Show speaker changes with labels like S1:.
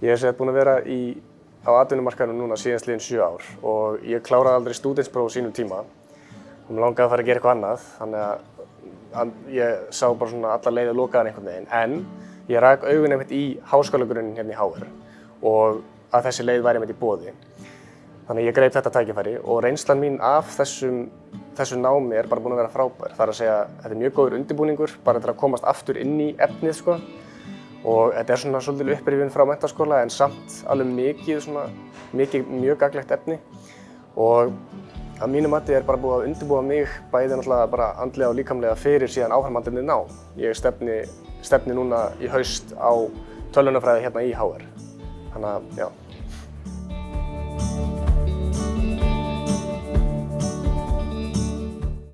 S1: Ég hef sett búin að vera í, á atvinnumarkaðinu núna síðan sliðin sjö ár og ég kláraði aldrei stúdinspróf sínum tíma og mér langaði að fara að gera eitthvað annað þannig að, að ég sá bara svona alla leiði lokaðan einhvern veginn en ég rak augun einmitt í háskólagrunnin hérna í HR og að þessi leið væri einmitt í bóði. Þannig að ég greip þetta tækifæri og reynslan mín af þessum, þessu námi er bara búin að vera frábær. Það er að segja að þetta er mjög góður undirbúningur bara til að komast aftur inn í efnið sko. Og þetta er svona svolítið upprifin frá mentaskóla en samt alveg mikið svona, mikið mjög gaglegt efni. Og að mínu mati er bara búið að undirbúa mig bæði náttúrulega bara andlega og líkamlega fyrir síðan áframhaldinni ná. Ég stefni, stefni núna í haust á tölvunarfræði hérna í HR. Þannig að, já.